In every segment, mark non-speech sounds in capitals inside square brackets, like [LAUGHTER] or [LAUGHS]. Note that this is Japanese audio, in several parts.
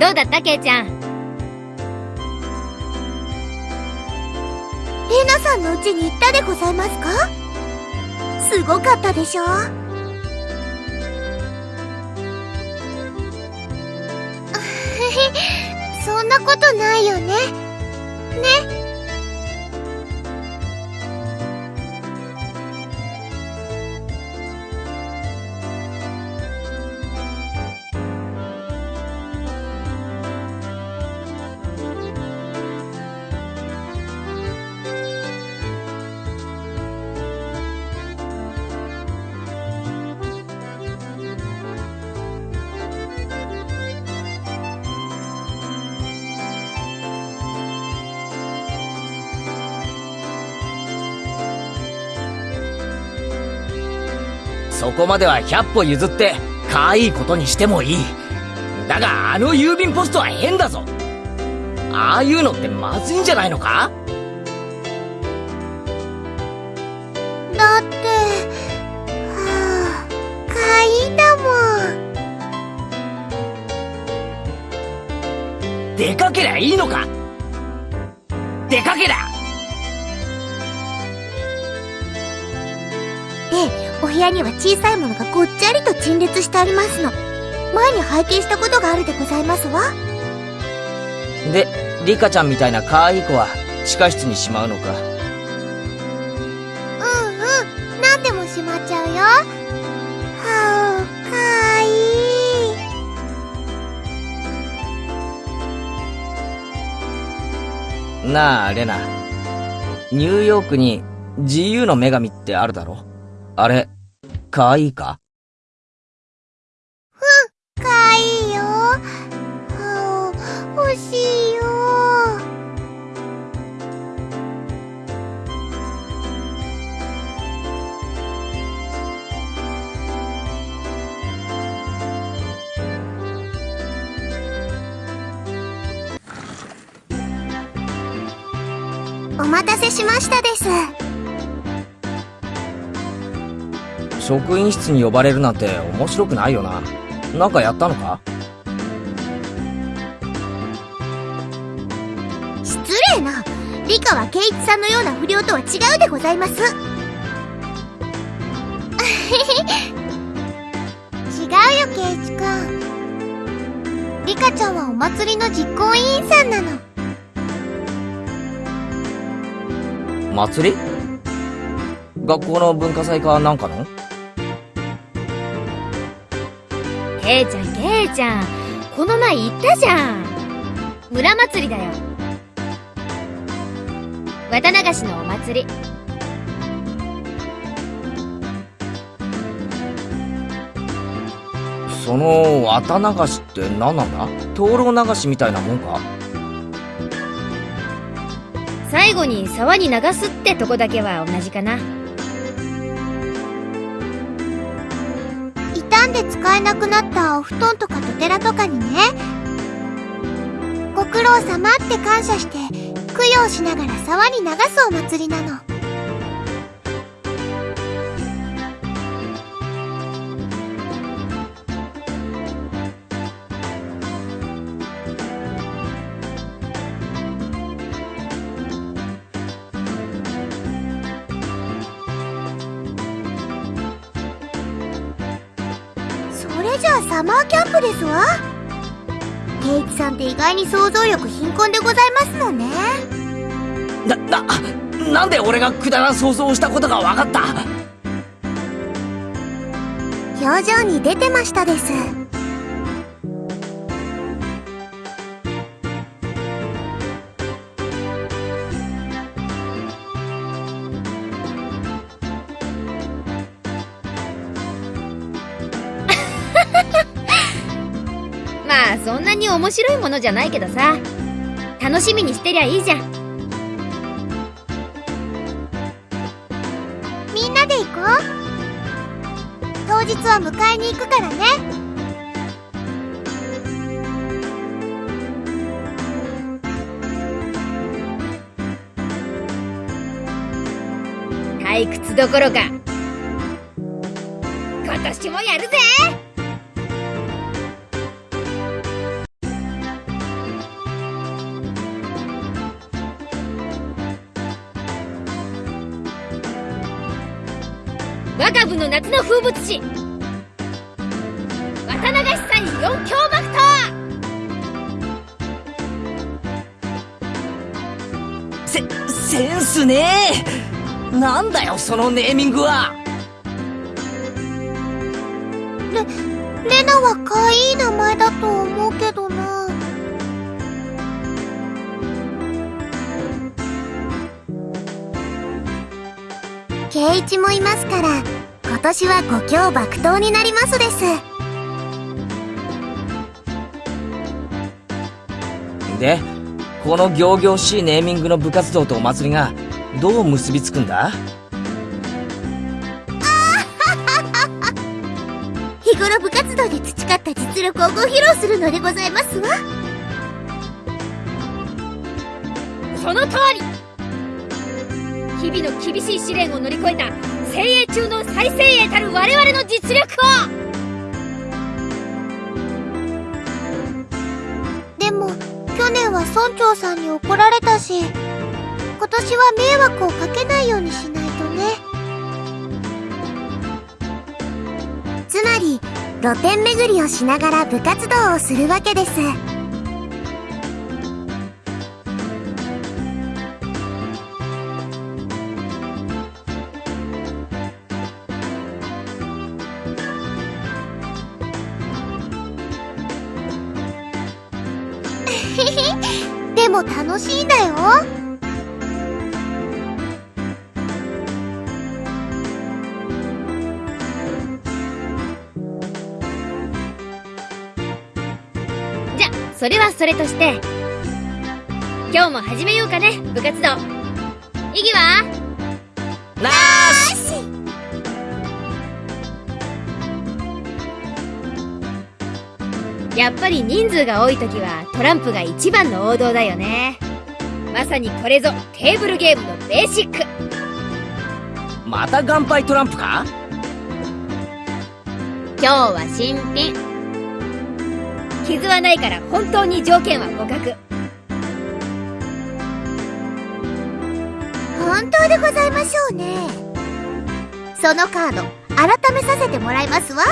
どうだったケイちゃん？レナさんの家に行ったでございますか？すごかったでしょ？[LAUGHS] そんなことないよね。ねこまでは100歩譲って可愛いことにしてもいい。だがあの郵便ポストは変だぞ。ああいうのってまずいんじゃないのか？だってはあかいんだもん。出かけりゃいいのか？出かけりゃお部屋には小さいものがごっちゃりと陳列してありますの。前に拝見したことがあるでございますわ。でリカちゃんみたいな可愛い子は地下室にしまうのか？うんうん。何でもしまっちゃうよ。はあかわいい。なあレナ。ニューヨークに自由の女神ってあるだろあれ、かわいいか？うん、かわいいよ。はあ、欲しいよ。お待たせしましたです。職員室に呼ばれるなんて面白くないよな。なんかやったのか？失礼な。理科は圭一さんのような不良とは違うでございます。[LAUGHS] 違うよ、圭一くん。リカちゃんはお祭りの実行委員さんなの。祭り？学校の文化祭かなんかの？ケイちゃんケイちゃん。この前言ったじゃん。村祭りだよ。綿流しのお祭り。その綿流しって何なんだ？灯籠流しみたいなもんか？最後に沢に流すってとこだけは同じかな傷んで使えなくなったお布団とかトテラとかにね。ご苦労様って感謝して供養しながら沢に流すお祭りなの。キャンプですわ。圭一さんって意外に想像力貧困でございますのね。な、な、なんで俺がくだらん想像をしたことが分かった？表情に出てましたです面白いものじゃないけどさ。楽しみにしてりゃいいじゃん。みんなで行こう。当日は迎えに行くからね。退屈どころか風物詩綿流し祭四強爆闘せセンスねえ。なんだよそのネーミングは。レレナは可愛い名前だと思うけどな。圭一もいますから今年は五強爆闘になりますです。でこの仰々しいネーミングの部活動とお祭りがどう結びつくんだ？日頃部活動で培った実力をご披露するのでございますわ。その通り。日々の厳しい試練を乗り越えた精鋭中の最精鋭たる我々の実力を。でも去年は村長さんに怒られたし今年は迷惑をかけないようにしないとね。つまり露店巡りをしながら部活動をするわけです楽しいんだよ。じゃそれはそれとして。今日も始めようかね部活動。意義はなーし。やっぱり人数が多い時はトランプが一番の王道だよねまさにこれぞテーブルゲームのベーシック。また岩杯トランプか？今日は新品。傷はないから本当に条件は互角。本当でございましょうね。そのカード改めさせてもらいますわ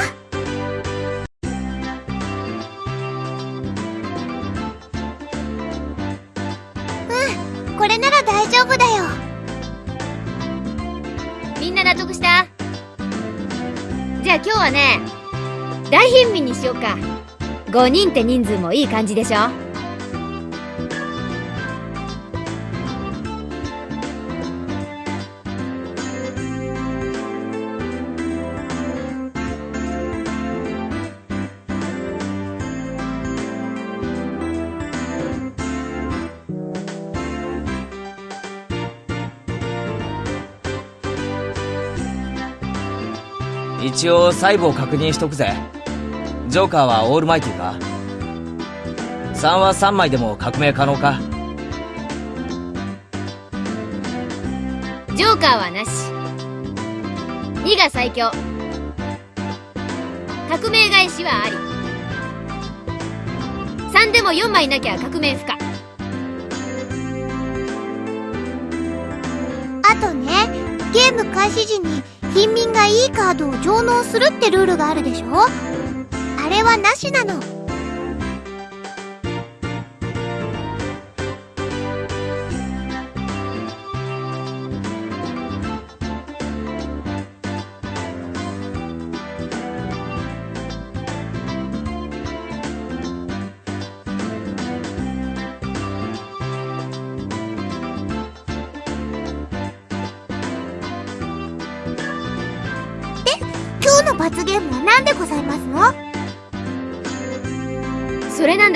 はね大貧民にしようか。5人って人数もいい感じでしょ？一応細部を確認しとくぜ。ジョーカーはオールマイティか？3は3枚でも革命可能か？ジョーカーはなし。2が最強。革命返しはあり。3でも4枚なきゃ革命不可。あとねゲーム開始時に貧民がいいカードを上納するってルールがあるでしょ？あれはなしなの。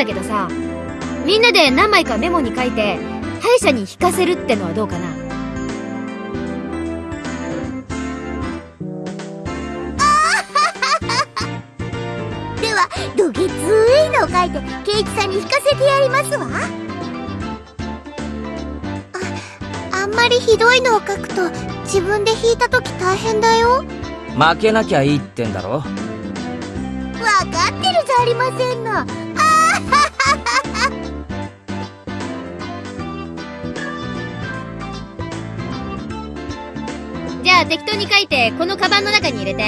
だけどさみんなで何枚かメモに書いて歯医者に引かせるってのはどうかな？[LAUGHS] ではどげついのを書いてケイチさんに引かせてやりますわ。ああんまりひどいのを書くと自分で引いた時大変だよ。負けなきゃいいってんだろ。わかってるじゃありませんのは適当に書いて、このカバンの中に入れて。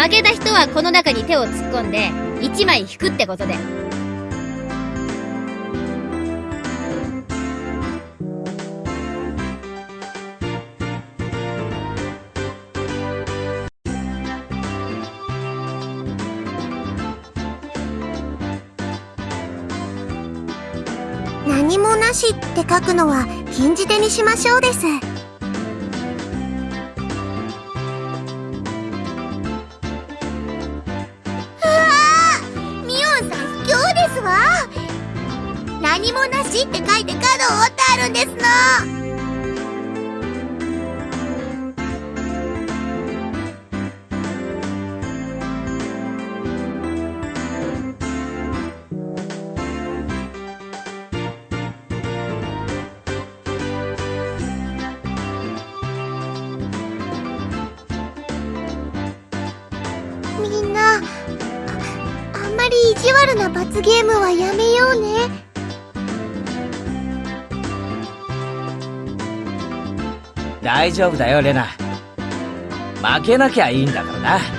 負けた人はこの中に手を突っ込んで、1枚引くってことで。何もなしって書くのは禁じ手にしましょうです。地悪な罰ゲームはやめようね。大丈夫だよレナ。負けなきゃいいんだからな。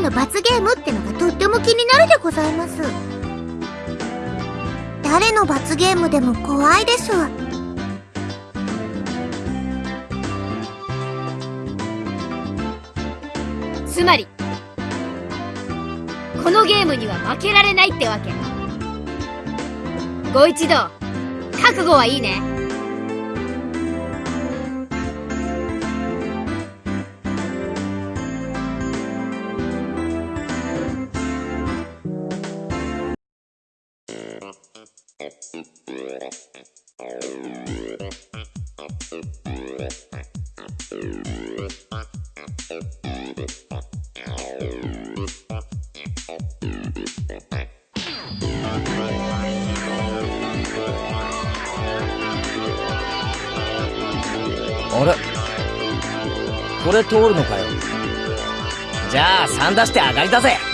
の罰ゲームってのがとっても気になるでございます誰の罰ゲームでも怖いでしょうつまり、このゲームには負けられないってわけ。ご一同、覚悟はいいね。あれ？これ通るのかよ。じゃあ3出して上がりだぜ。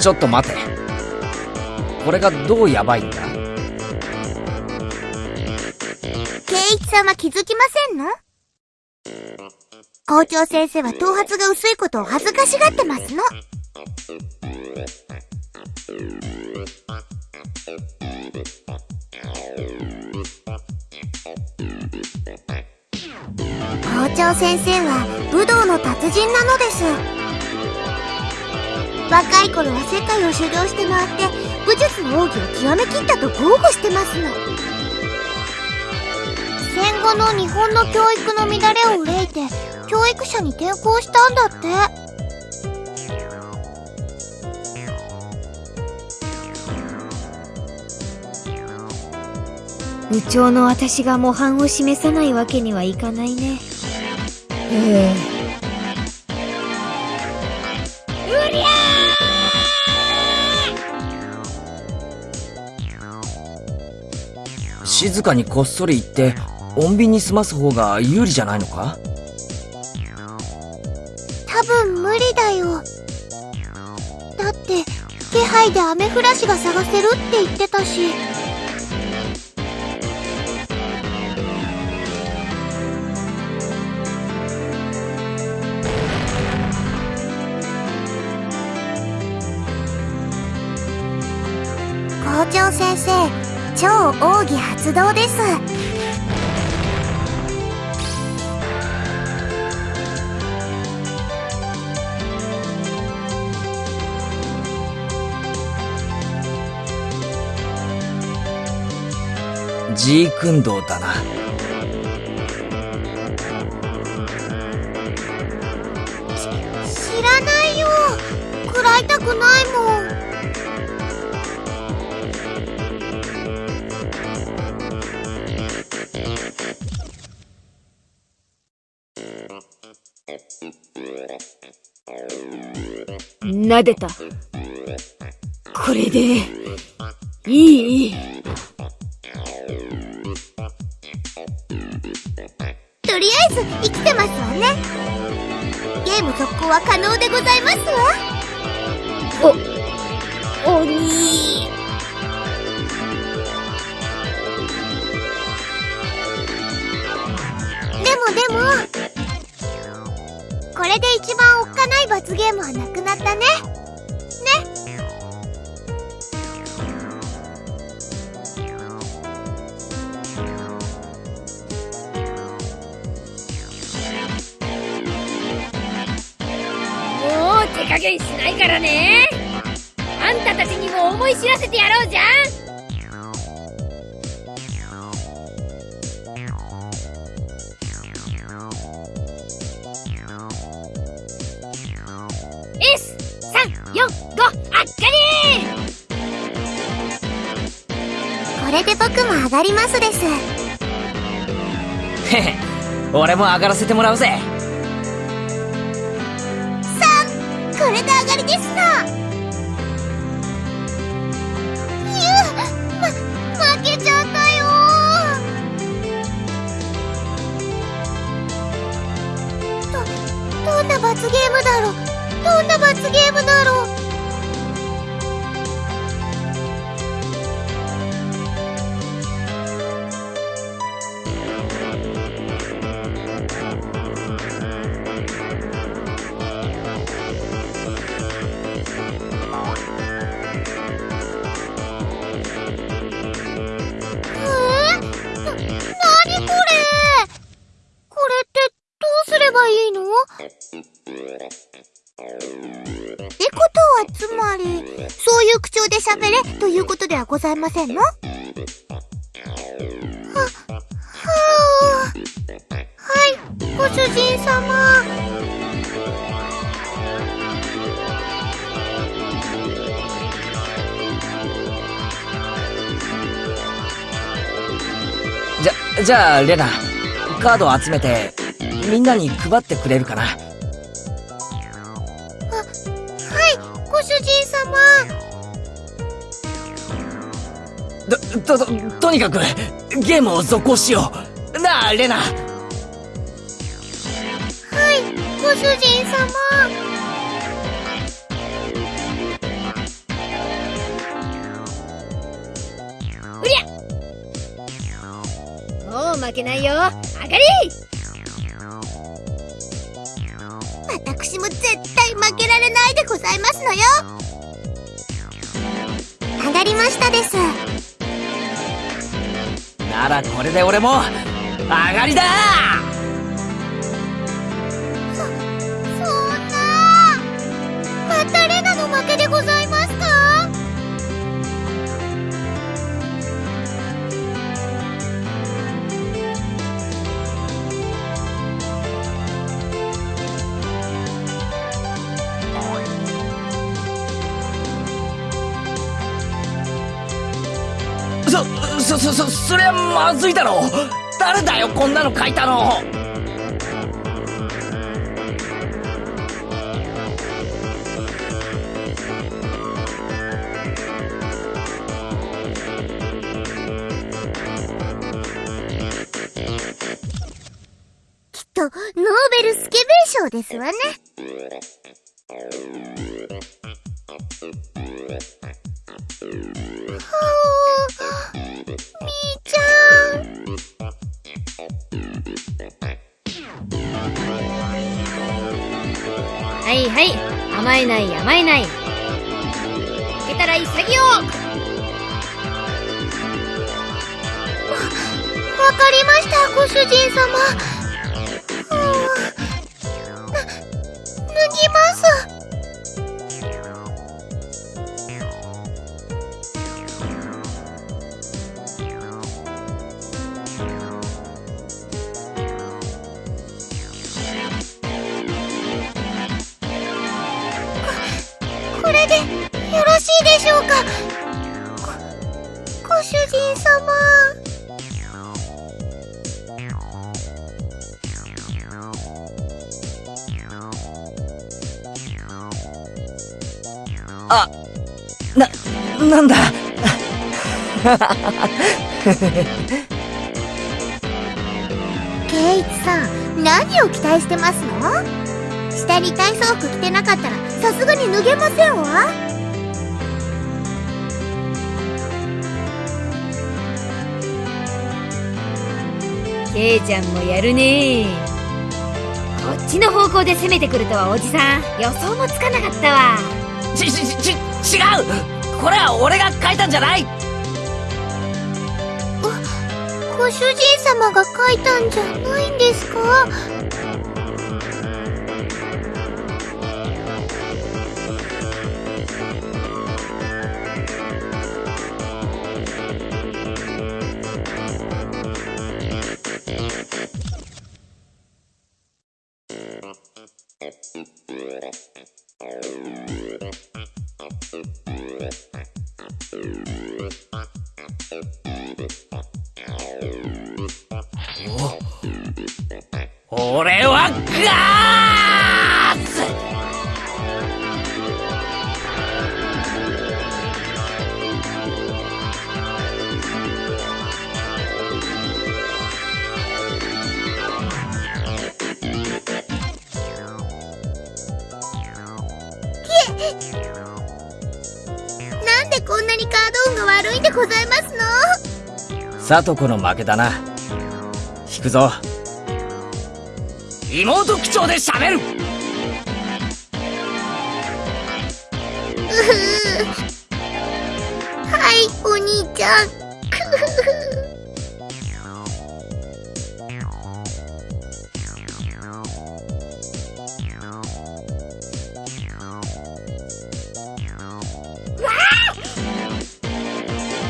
ちょっと待てこれがどうヤバいんだ？圭一さんは気づきませんの？校長先生は頭髪が薄いことを恥ずかしがってますの。校長先生は武道の達人なのです。若い頃は世界を修行して回って武術の奥義を極めきったと豪語してますの。戦後の日本の教育の乱れを憂いて教育者に転校したんだって部長の私が模範を示さないわけにはいかないね。へえ。静かにこっそり行って穏便に済ます方が有利じゃないのか？多分無理だよ。だって気配でアメフラシが探せるって言ってたし。超奥義発動です。G 訓導だな。知らないよ。食らいたくない撫でた。これで、いい。とりあえず生きてますわね。ゲーム続行は可能でございますわ。お、鬼。でもでもこれで一番おっかない罰ゲームはなくなったね。ね。もう手加減しないからね。あんたたちにも思い知らせてやろうじゃん。上がりますです。へ [LAUGHS] へ俺も上がらせてもらうぜ。3これで上がりですのゆうま負けちゃったよ。どどんな罰ゲームだろう。どんな罰ゲームだろうはございませんの？は、はあ、はい、ご主人様。じゃじゃあレナカードを集めてみんなに配ってくれるかな？と、と、にかく、ゲームを続行しよう。なあ、レナ。はい、ご主人様。もう負けないよ上がり私も絶対負けられないでございますのよ上がりましたですならこれで俺も、上がりだずいだろ誰だよ、こんなの書いたの？きっと、ノーベルスケベー賞ですわね。わかりました、ご主人様。ケイチさん、何を期待してますの？下に体操服着てなかったら、さすがに脱げませんわ。ケイちゃんもやるね。こっちの方向で攻めてくるとはおじさん予想もつかなかったわ。ち、ち、ち、違う！これは俺が書いたんじゃない主人様が書いたんじゃないんですか？俺はガーツなんでこんなにカード運が悪いんでございますの？さとこの負けだな。引くぞ。妹口調で喋るはい、お兄ちゃん。くふふ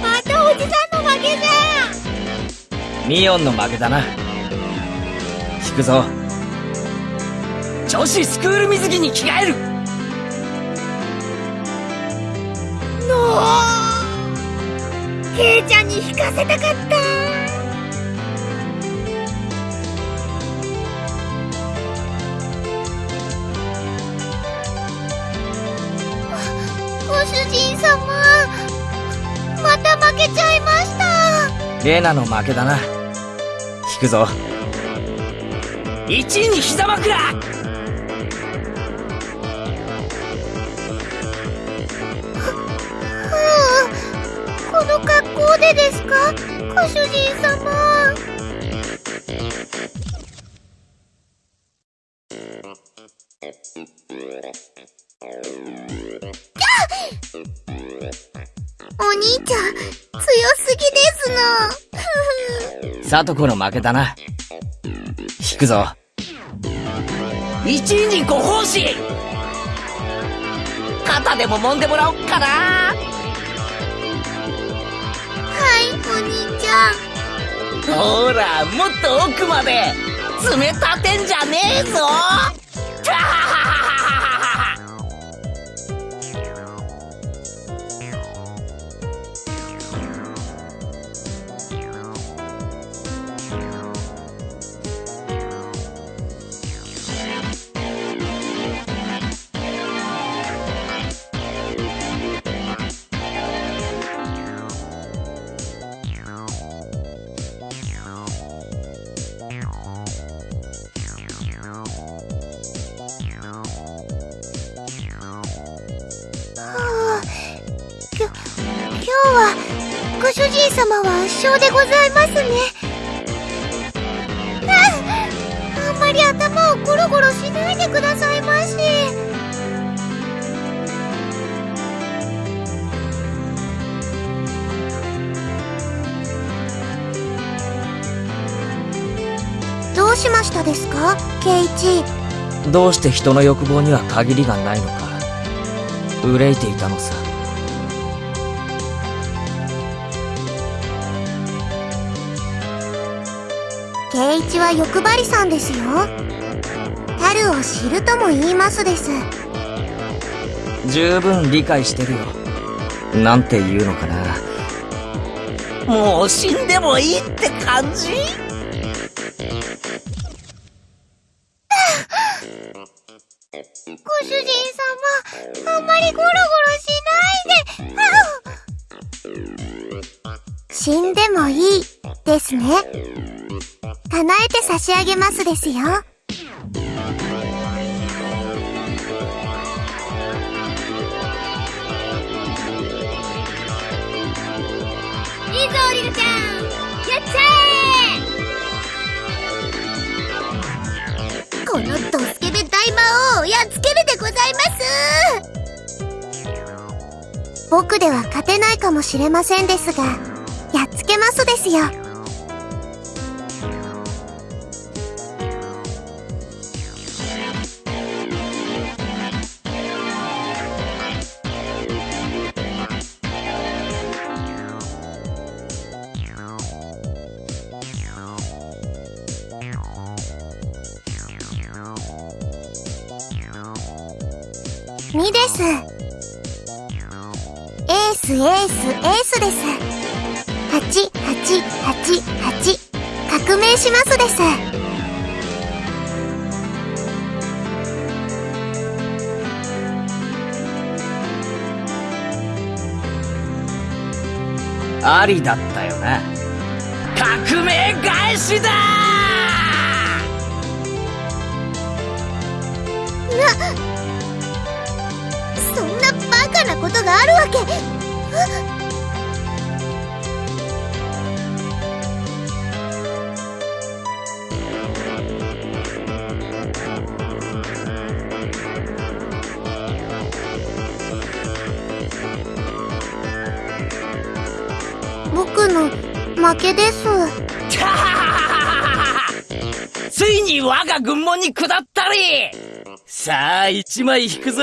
またおじさんの負けじゃミオンの負けだな。引くぞ。女子スクール水着に着替える。のケイちゃんに引かせたかった。ご主人様。また負けちゃいました。レナの負けだな。引くぞ。1位に膝枕でですか？ご主人様。お兄ちゃん強すぎですのさとこの負けだな。引くぞ。1位にご奉仕肩でも揉んでもらおっかな。兄ちゃん。ほら、もっと奥まで。爪立てんじゃねえぞ。は圧勝でございますね。あんまり頭をゴロゴロしないでくださいまし。どうしましたですかケイチ？どうして人の欲望には限りがないのか憂いていたのさケイチは欲張りさんですよ。樽を知るとも言いますです。十分理解してるよ。なんて言うのかな。もう死んでもいいって感じ？ご主人様あんまりゴロゴロしないで。[LAUGHS] 死んでもいいですね叶えて差し上げますですよ。いいぞリルちゃん。やっちゃこのドスケベ大魔王をやっつけるでございます。僕では勝てないかもしれませんですがやっつけますですよありだったよな革命返しだ！そんなバカなことがあるわけ。けです。[LAUGHS] ついに我が軍門に下ったり。さあ一枚引くぞ。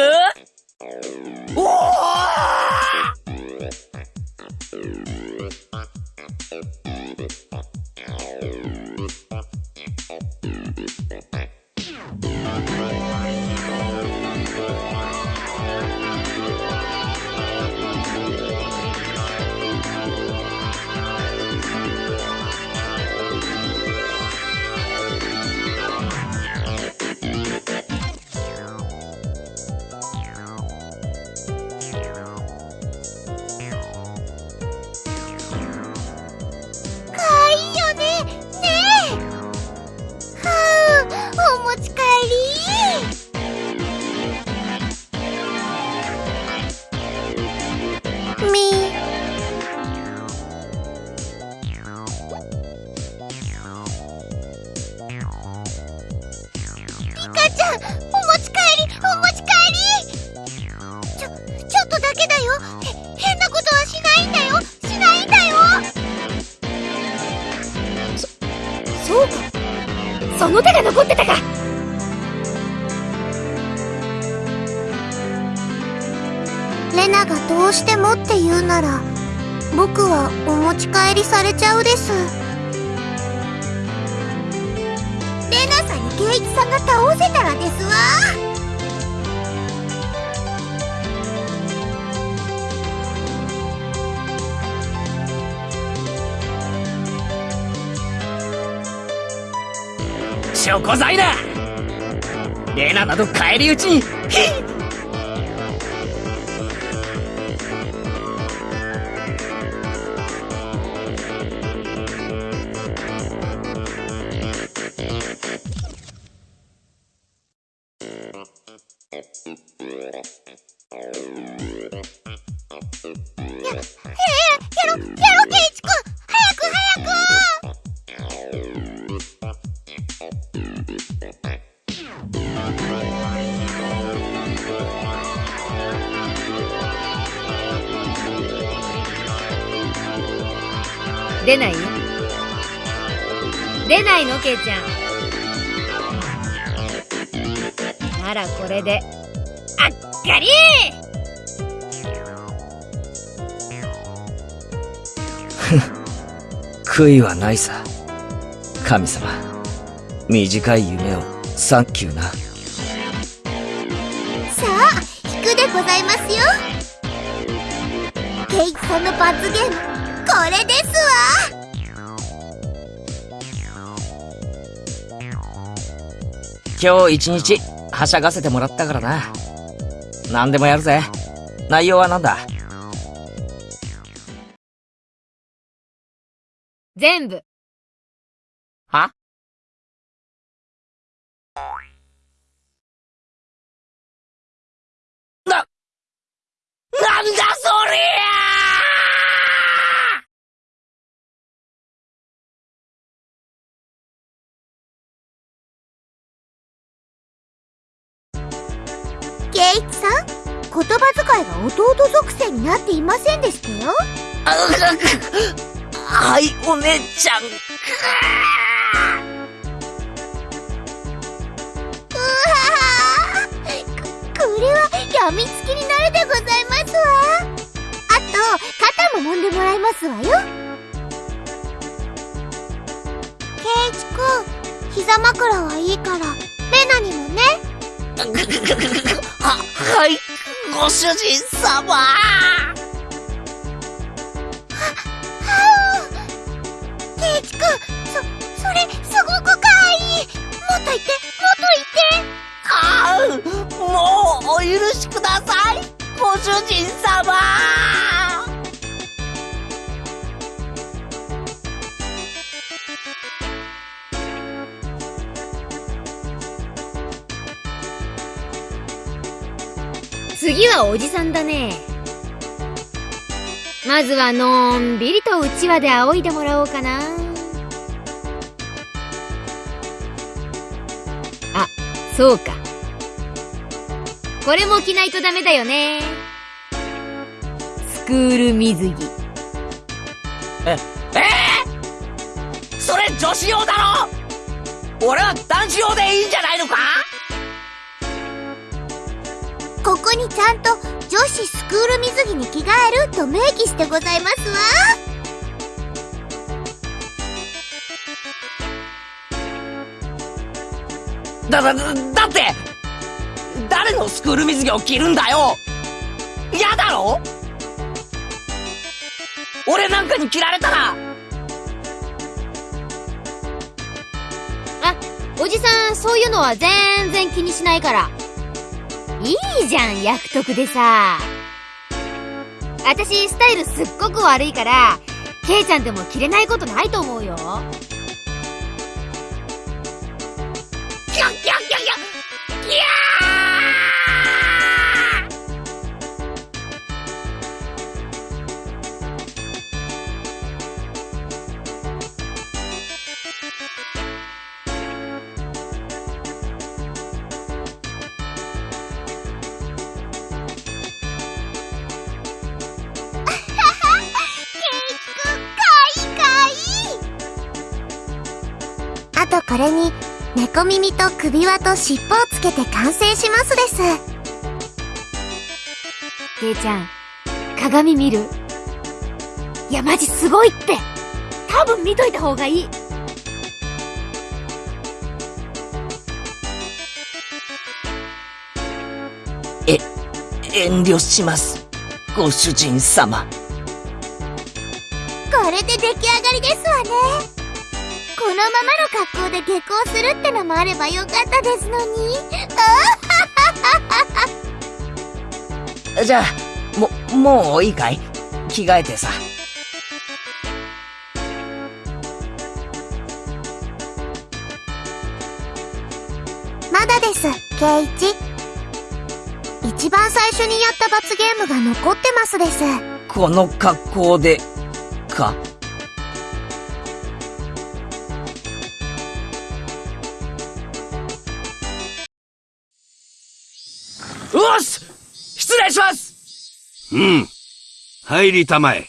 ちゃうです。レナさんにケイチさんが倒せたらですわ。証拠罪だ。レナなど返り討ちにヒッ出ないよ。出ないのケイちゃん。ならこれであっかり。[LAUGHS] 悔いはないさ。神様短い夢をサンキューな。さあ引くでございますよ。ケイチさんの罰ゲームこれです今日一日はしゃがせてもらったからな。何でもやるぜ。内容は何だ？全部。ケイチさん言葉遣いが弟属性になっていませんでしたよ。はい、お姉ちゃん。これはやみつきになるでございますわ。あと肩も揉んでもらいますわよ。ケイチくん膝枕はいいからレナにもね。は、[LAUGHS] はい、ご主人様。ケイチくんそそれすごくかわい。いもっと言って。ああ、もうお許しくださいご主人様。次はおじさんだね。まずはのんびりとうちわで仰いでもらおうかな。あそうか。これも着ないとダメだよね。スクール水着。え、えー、それ女子用だろ？俺は男子用でいいんじゃないのか？にちゃんと女子スクール水着に着替えると明記してございますわ。だ、だ、だだって誰のスクール水着を着るんだよ。嫌だろ？俺なんかに着られたら。あおじさんそういうのは全然気にしないからいいじゃん役得でさ。私スタイルすっごく悪いからケイちゃんでも着れないことないと思うよ。首輪と尻尾をつけて完成しますです。ケイちゃん鏡見る？いやマジすごいって。多分見といた方がいい。遠慮します。ご主人様。これで出来上がりですわねこのままの格好で下校するってのもあればよかったですのに。[LAUGHS] じゃあももういいかい？着替えてさ。まだですケイチ。一番最初にやった罰ゲームが残ってますです。この格好でか？うん。入りたまえ。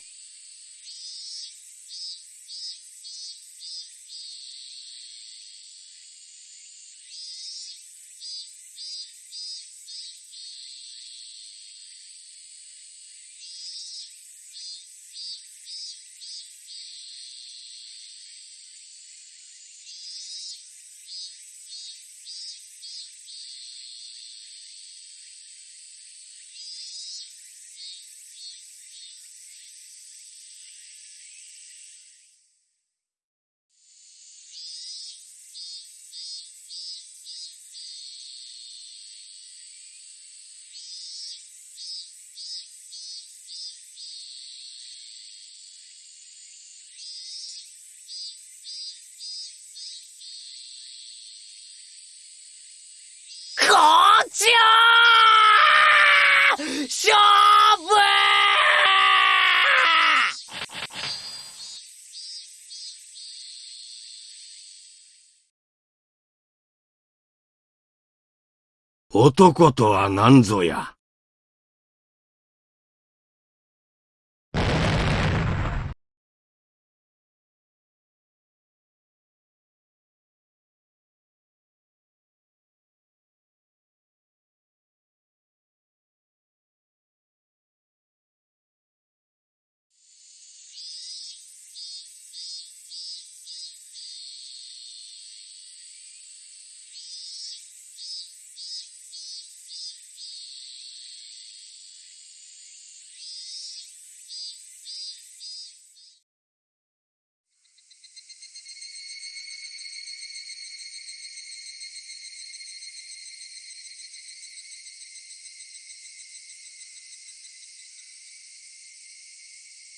こっちよー勝負男とは何ぞや。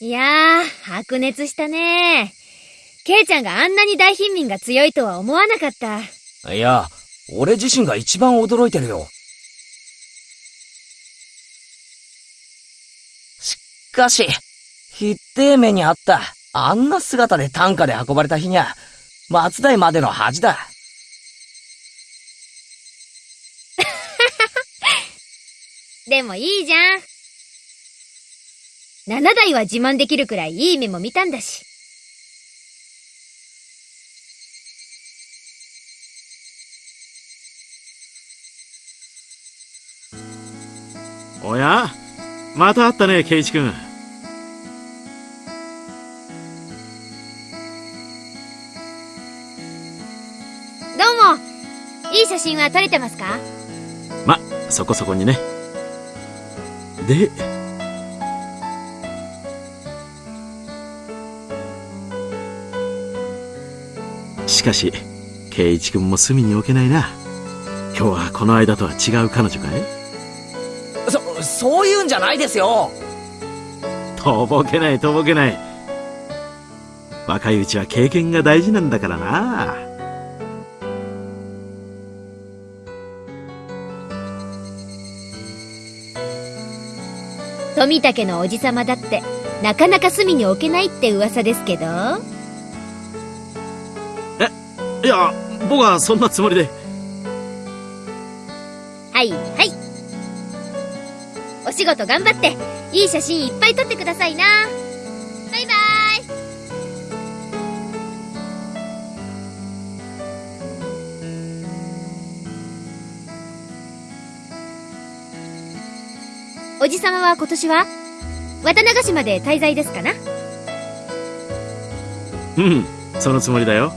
いやー、白熱したねケイちゃんがあんなに大貧民が強いとは思わなかった。いや、俺自身が一番驚いてるよ。しかし、ひってえ目にあった。あんな姿で担架で運ばれた日にゃ、松代までの恥だ。[LAUGHS] でもいいじゃん。7台は自慢できるくらいいい目も見たんだし。おやまた会ったね、ケイチ君。どうもいい写真は撮れてますか？ま、そこそこにね。で、しかし、ケイチ君も隅に置けないな。今日はこの間とは違う彼女かい？そ、そういうんじゃないですよ。とぼけないとぼけない。若いうちは経験が大事なんだからな。富武のおじさまだって、なかなか隅に置けないって噂ですけど。いや、僕はそんなつもりで。はい、はい。お仕事頑張って、いい写真いっぱい撮ってくださいな。バイバイ。おじさまは今年は渡長島で滞在ですかな？うん、そのつもりだよ。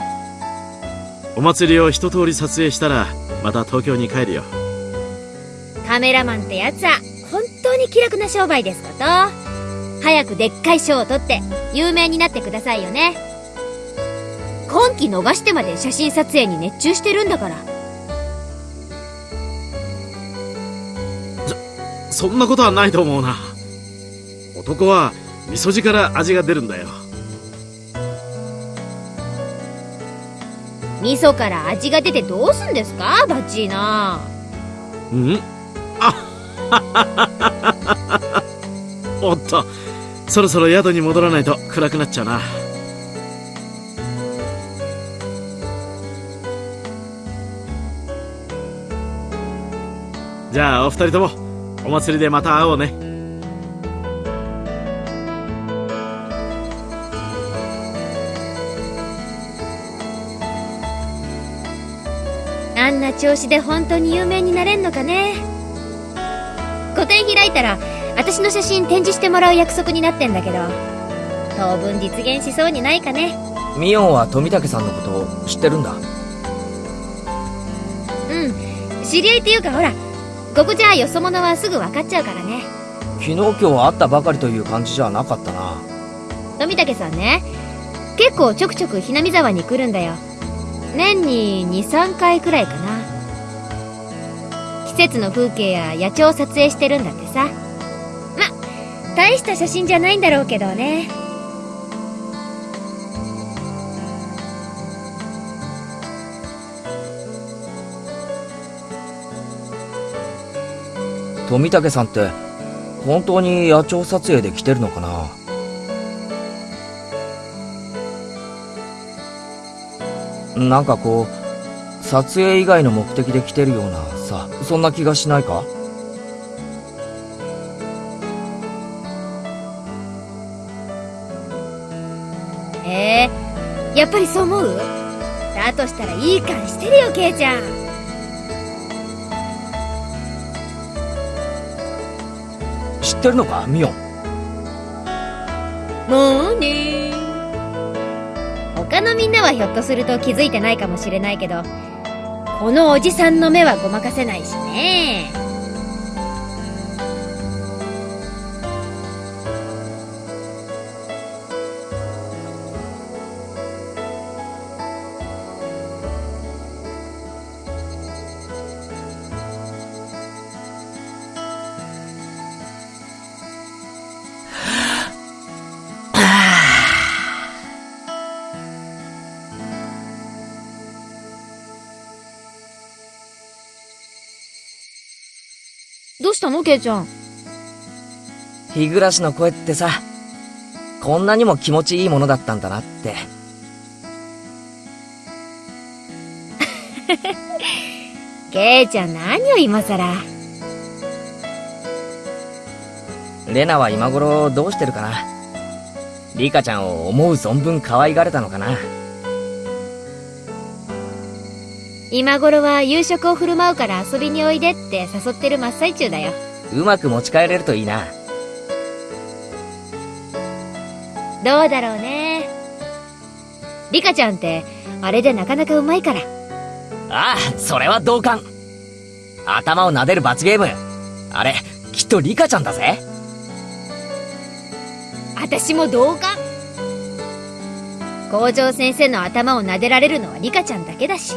お祭りを一通り撮影したら、また東京に帰るよ。カメラマンってやつは本当に気楽な商売ですこと。早くでっかい賞を取って有名になってくださいよね。今期逃してまで写真撮影に熱中してるんだから。そんなことはないと思うな。男は味噌汁から味が出るんだよ。味噌から味が出てどうすんですか？バッチーナ。うん？あ [LAUGHS] おっと、そろそろ宿に戻らないと暗くなっちゃうな。じゃあお二人ともお祭りでまた会おうね調子で本当に有名になれんのかね。個展開いたら私の写真展示してもらう約束になってんだけど当分実現しそうにないかね。ミオンは富武さんのこと知ってるんだ。うん。知り合いっていうかほらここじゃよそ者はすぐ分かっちゃうからね。昨日今日会ったばかりという感じじゃなかったな。富武さんね結構ちょくちょくひなみ沢に来るんだよ。年に23回くらいかな季節の風景や野鳥を撮影してるんだってさ。ま大した写真じゃないんだろうけどね。富武さんって本当に野鳥撮影で来てるのかな？なんかこう撮影以外の目的で来てるようなさそんな気がしないか？えー、やっぱりそう思う？だとしたらいい感してるよケイちゃん。知ってるのか？ミオン。もうね他のみんなはひょっとすると気づいてないかもしれないけどこのおじさんの目はごまかせないしね。したのケイちゃん。日暮らしの声ってさこんなにも気持ちいいものだったんだなって。[LAUGHS] ケイちゃん何を今さらレナは今頃どうしてるかな？リカちゃんを思う存分可愛がれたのかな？今頃は夕食を振る舞うから遊びにおいでって誘ってる真っ最中だよ。うまく持ち帰れるといいな。どうだろうね。リカちゃんってあれでなかなかうまいから。ああそれは同感。頭を撫でる罰ゲーム。あれきっとリカちゃんだぜ。私も同感。校長先生の頭を撫でられるのはリカちゃんだけだし